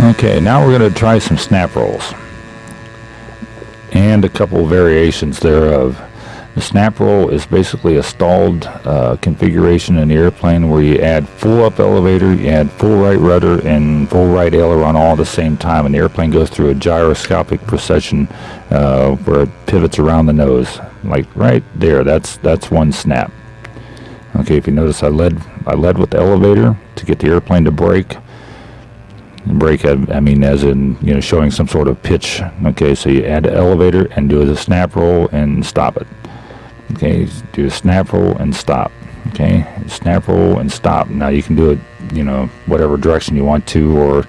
Okay, now we're going to try some snap rolls and a couple variations thereof. The snap roll is basically a stalled uh, configuration in the airplane where you add full up elevator, you add full right rudder and full right aileron all at the same time and the airplane goes through a gyroscopic precession uh, where it pivots around the nose. Like right there, that's that's one snap. Okay, if you notice I led I led with the elevator to get the airplane to break break I mean as in you know showing some sort of pitch. Okay so you add the elevator and do a snap roll and stop it. Okay do a snap roll and stop. Okay snap roll and stop. Now you can do it you know whatever direction you want to or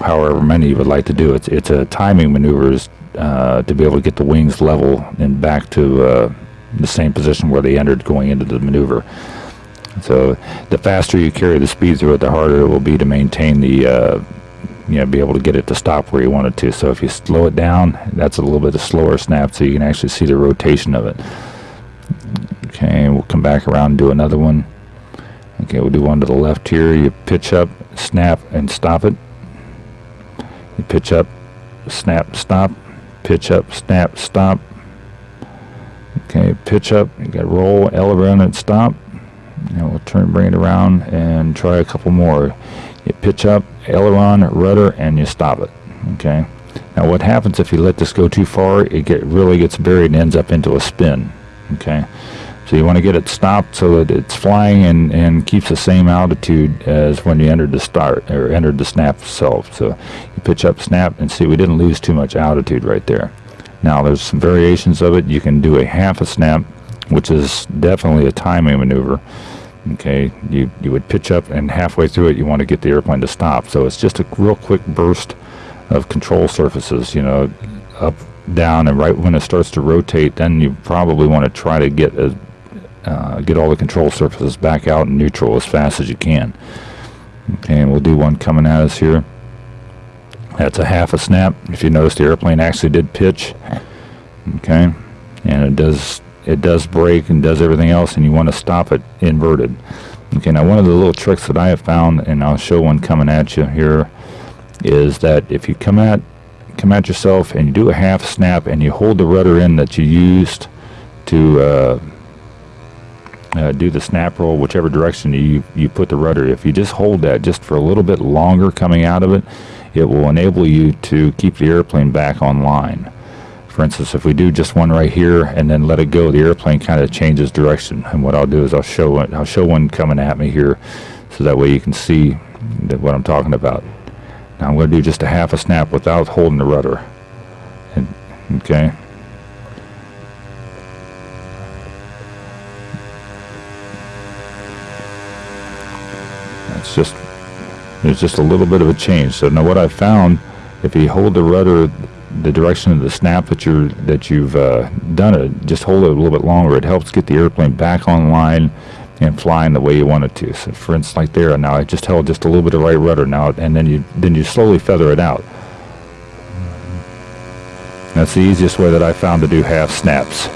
however many you would like to do it. It's a timing maneuvers uh, to be able to get the wings level and back to uh, the same position where they entered going into the maneuver. So the faster you carry the speed through it the harder it will be to maintain the uh, you know be able to get it to stop where you want it to. So if you slow it down that's a little bit of slower snap so you can actually see the rotation of it. Okay we'll come back around and do another one. Okay we'll do one to the left here. You pitch up snap and stop it. You pitch up snap stop. Pitch up snap stop. Okay pitch up you got roll elevator and stop. And we'll turn bring it around and try a couple more you pitch up aileron rudder and you stop it okay? Now what happens if you let this go too far? It get really gets buried and ends up into a spin okay? So you want to get it stopped so that it's flying and, and keeps the same altitude as when you entered the start or entered the snap itself. So you pitch up snap and see we didn't lose too much altitude right there. Now there's some variations of it. You can do a half a snap which is definitely a timing maneuver okay? You you would pitch up and halfway through it you want to get the airplane to stop. So it's just a real quick burst of control surfaces you know up down and right when it starts to rotate then you probably want to try to get a, uh, get all the control surfaces back out in neutral as fast as you can. Okay and we'll do one coming at us here. That's a half a snap. If you notice the airplane actually did pitch okay? And it does it does break and does everything else and you want to stop it inverted. Okay now one of the little tricks that I have found and I'll show one coming at you here is that if you come at come at yourself and you do a half snap and you hold the rudder in that you used to uh, uh, do the snap roll whichever direction you you put the rudder if you just hold that just for a little bit longer coming out of it it will enable you to keep the airplane back online for instance, if we do just one right here and then let it go, the airplane kind of changes direction. And what I'll do is I'll show it, I'll show one coming at me here, so that way you can see what I'm talking about. Now I'm going to do just a half a snap without holding the rudder. And, okay. That's just there's just a little bit of a change. So now what I found, if you hold the rudder the direction of the snap that you're that you've uh, done it just hold it a little bit longer. It helps get the airplane back online and flying the way you want it to. So for instance like there now I just held just a little bit of right rudder now and then you then you slowly feather it out. That's the easiest way that I found to do half snaps